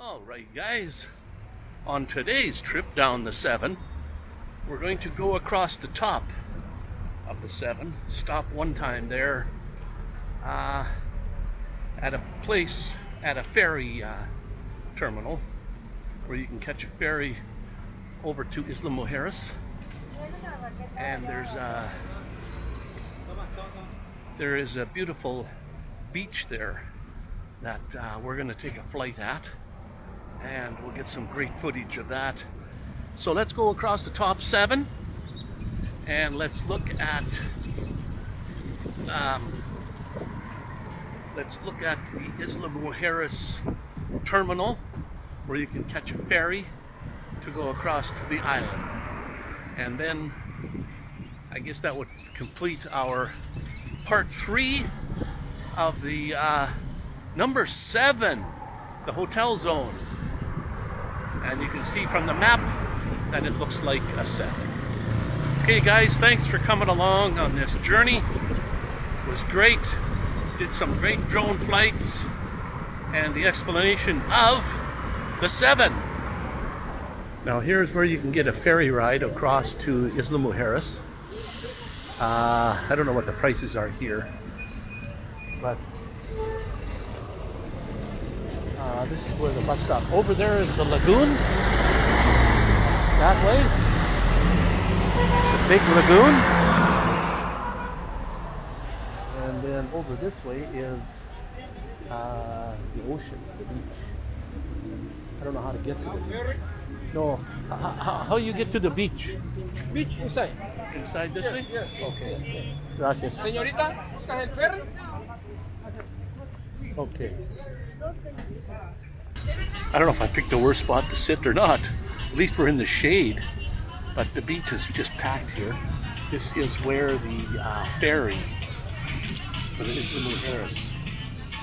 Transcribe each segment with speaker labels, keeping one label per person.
Speaker 1: Alright guys, on today's trip down the 7, we're going to go across the top of the 7, stop one time there uh, at a place, at a ferry uh, terminal where you can catch a ferry over to Isla Mujeres. And there's a, there is a beautiful beach there that uh, we're going to take a flight at and we'll get some great footage of that. So let's go across the top seven and let's look at um, let's look at the Isla Mujeres terminal where you can catch a ferry to go across to the island. And then I guess that would complete our part three of the uh, number seven, the hotel zone. And you can see from the map that it looks like a seven. Okay guys, thanks for coming along on this journey. It was great. Did some great drone flights and the explanation of the seven. Now here's where you can get a ferry ride across to Isla Mujeres. Uh, I don't know what the prices are here, but uh, this is where the bus stop. Over there is the lagoon. That way. The big lagoon. And then over this way is uh, the ocean, the beach. I don't know how to get to the beach. No, how, how you get to the beach?
Speaker 2: Beach inside.
Speaker 1: Inside this
Speaker 2: Yes,
Speaker 1: way?
Speaker 2: yes.
Speaker 1: Okay. Gracias.
Speaker 2: Señorita, ¿buscas el ferry?
Speaker 1: Okay. I don't know if I picked the worst spot to sit or not. At least we're in the shade. But the beach is just packed here. This is where the uh, ferry, for the Isla Mujeres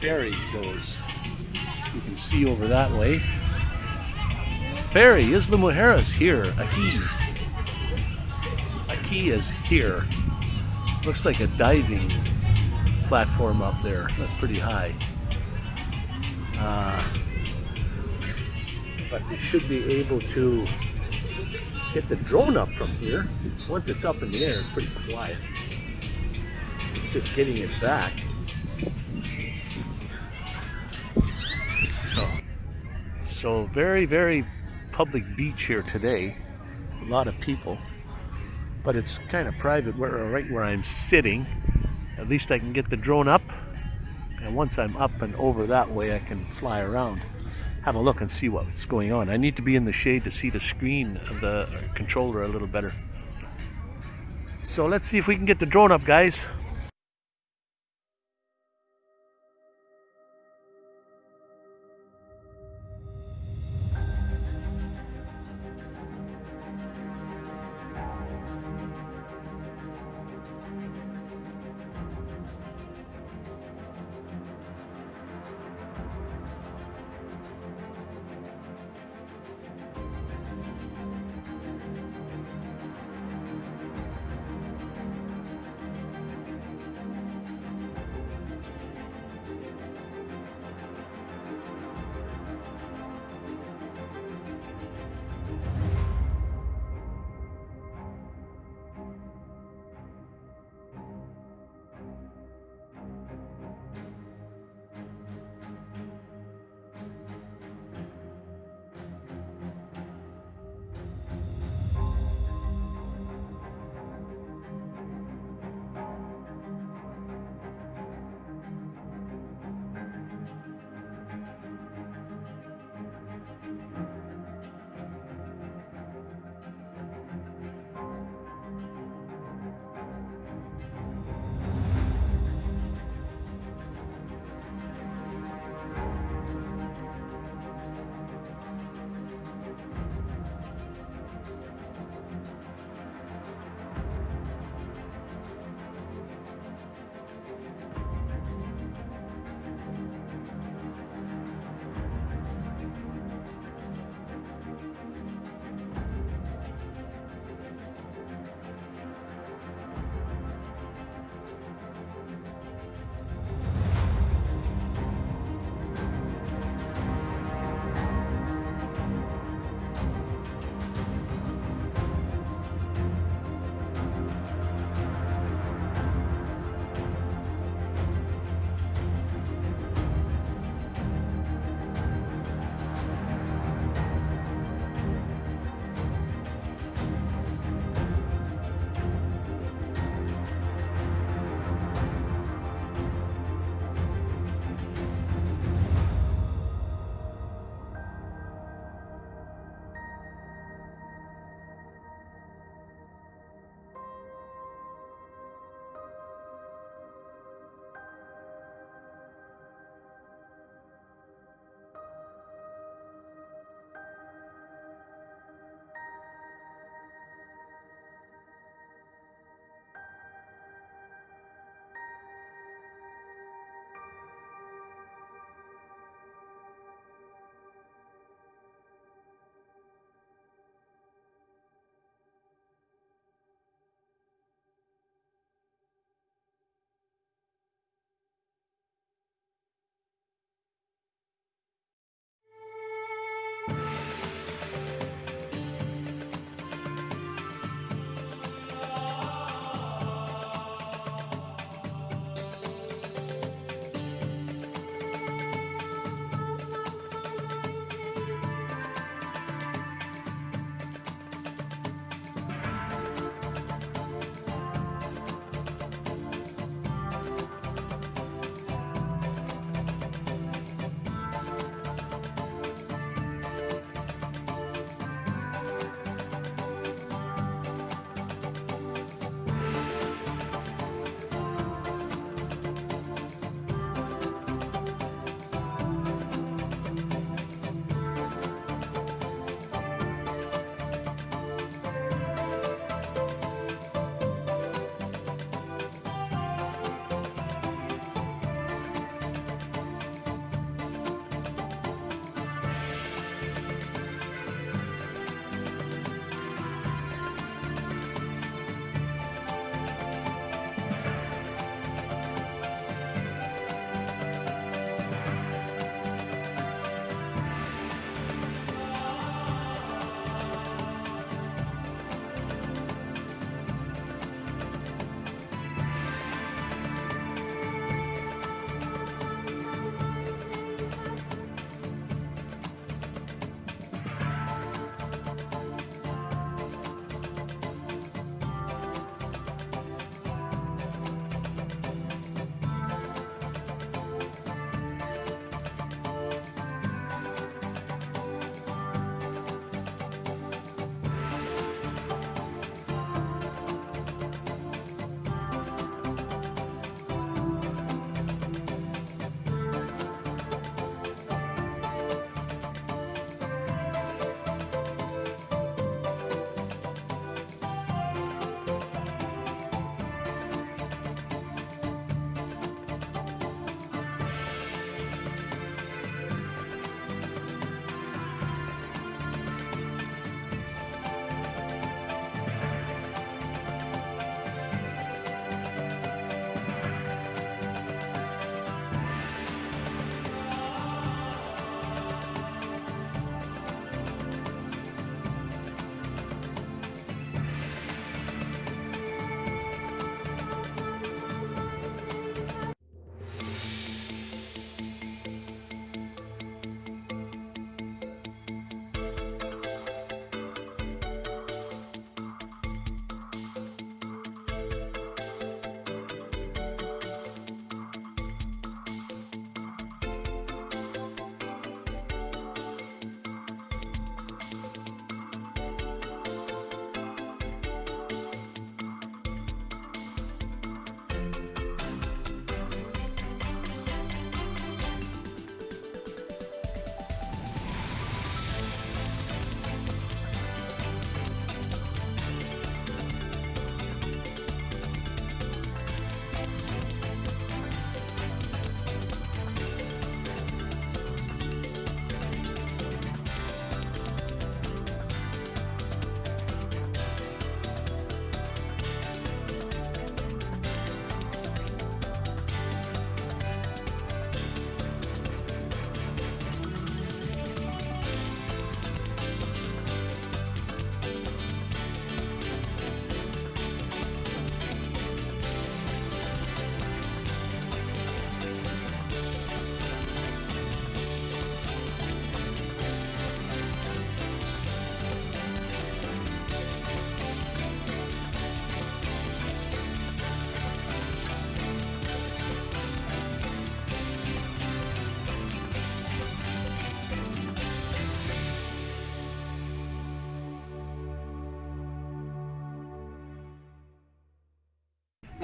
Speaker 1: ferry goes. You can see over that way. Ferry, is Isla Mujeres here, Ahi. Ahi is here. Looks like a diving platform up there. That's pretty high. Uh, but you should be able to get the drone up from here. Once it's up in the air, it's pretty quiet. It's just getting it back. So, so very, very public beach here today. A lot of people, but it's kind of private where, right where I'm sitting. At least I can get the drone up. Once I'm up and over that way, I can fly around, have a look and see what's going on. I need to be in the shade to see the screen of the controller a little better. So let's see if we can get the drone up, guys.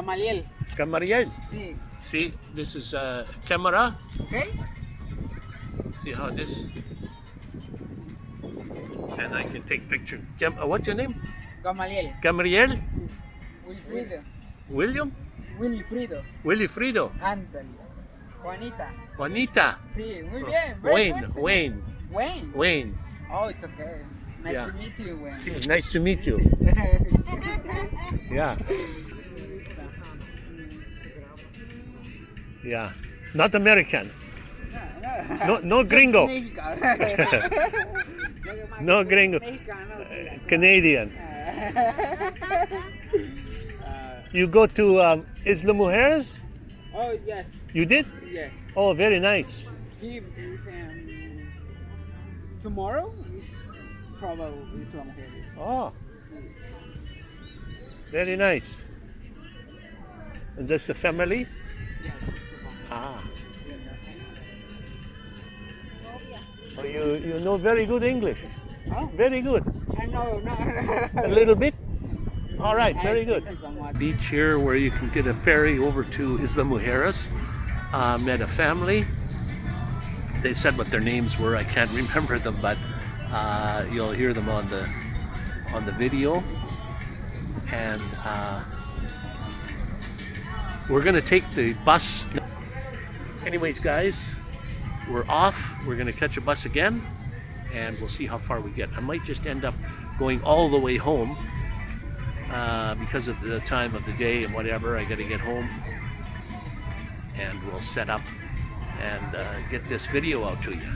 Speaker 2: Gamaliel.
Speaker 1: Gamariel.
Speaker 2: Sí.
Speaker 1: See, this is a camera.
Speaker 2: Okay?
Speaker 1: See how this. And I can take picture. Gam- uh, what's your name?
Speaker 2: Gamaliel.
Speaker 1: Gamariel?
Speaker 2: Wilfrido.
Speaker 1: William?
Speaker 2: Wilfrido.
Speaker 1: Wilfrido?
Speaker 2: Ándale. Juanita.
Speaker 1: Juanita?
Speaker 2: Sí, muy bien. Very
Speaker 1: Wayne?
Speaker 2: señor.
Speaker 1: Wayne?
Speaker 2: Wayne.
Speaker 1: Wayne?
Speaker 2: Oh, it's okay. Nice
Speaker 1: Yeah.
Speaker 2: to meet you, Wayne.
Speaker 1: See, nice to meet you. Yeah. Yeah. Not American. No, no gringo. No gringo. Canadian. You go to um, Isla Mujeres?
Speaker 2: Oh, yes.
Speaker 1: You did?
Speaker 2: Yes.
Speaker 1: Oh, very nice.
Speaker 2: Is, um, tomorrow is probably Isla Mujeres.
Speaker 1: Oh, very nice. And that's the family?
Speaker 2: Yes, it's Islam.
Speaker 1: Ah. So you, you know very good English.
Speaker 2: Oh,
Speaker 1: Very good.
Speaker 2: I know, no.
Speaker 1: A little bit? All right, very good.
Speaker 2: you so much.
Speaker 1: Beach here where you can get a ferry over to Isla Mujeres. Uh, met a family. They said what their names were. I can't remember them, but uh, you'll hear them on the on the video. And uh, we're gonna take the bus. Anyways, guys, we're off. We're gonna catch a bus again, and we'll see how far we get. I might just end up going all the way home uh, because of the time of the day and whatever. I got to get home, and we'll set up and uh, get this video out to you.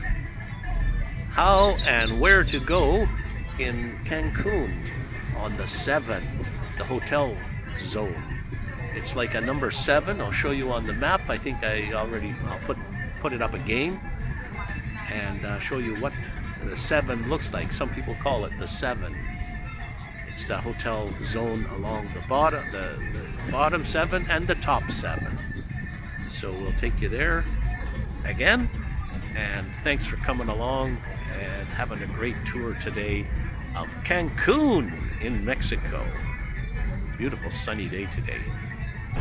Speaker 1: How and where to go in Cancun on the seven, the hotel zone. It's like a number seven. I'll show you on the map. I think I already I'll put put it up again and uh, show you what the seven looks like. Some people call it the seven. It's the hotel zone along the bottom, the, the bottom seven and the top seven. So we'll take you there again. And thanks for coming along and having a great tour today of Cancun in Mexico. Beautiful sunny day today. All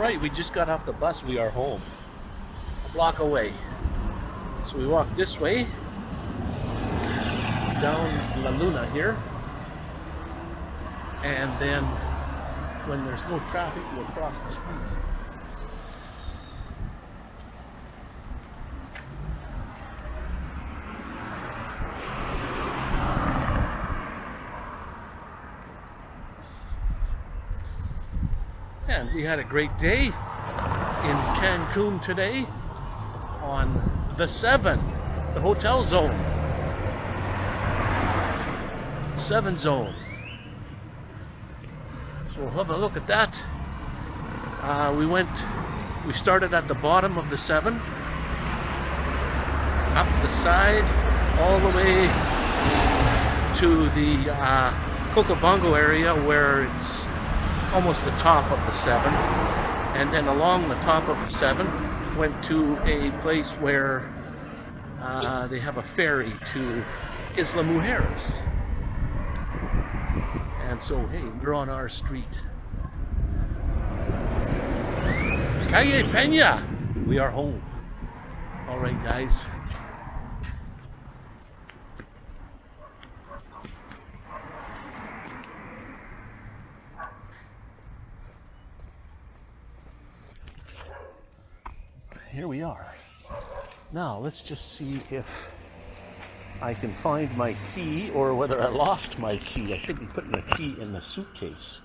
Speaker 1: right, we just got off the bus. We are home. A block away. So we walk this way down La Luna here. And then when there's no traffic, we'll cross the street. And we had a great day in Cancun today on the 7, the hotel zone. 7 zone. So we'll have a look at that. Uh, we went, we started at the bottom of the 7, up the side, all the way to the uh, Coco Bongo area where it's almost the top of the seven, and then along the top of the seven went to a place where uh, they have a ferry to Isla Mujeres. And so, hey, we're on our street. Calle Peña! We are home. All right, guys. Here we are. Now let's just see if I can find my key or whether I lost my key. I should be putting the key in the suitcase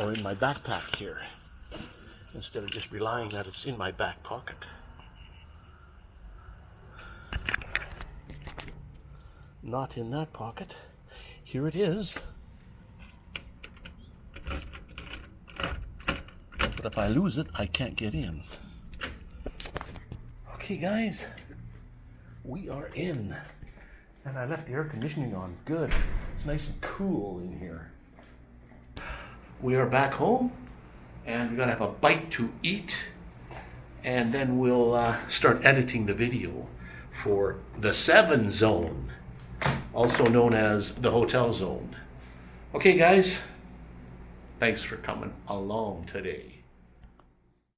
Speaker 1: or in my backpack here instead of just relying that it's in my back pocket. Not in that pocket. Here it is. But if I lose it, I can't get in. Okay, guys, we are in. And I left the air conditioning on. Good. It's nice and cool in here. We are back home and we're to have a bite to eat. And then we'll uh, start editing the video for the Seven Zone, also known as the Hotel Zone. Okay, guys, thanks for coming along today.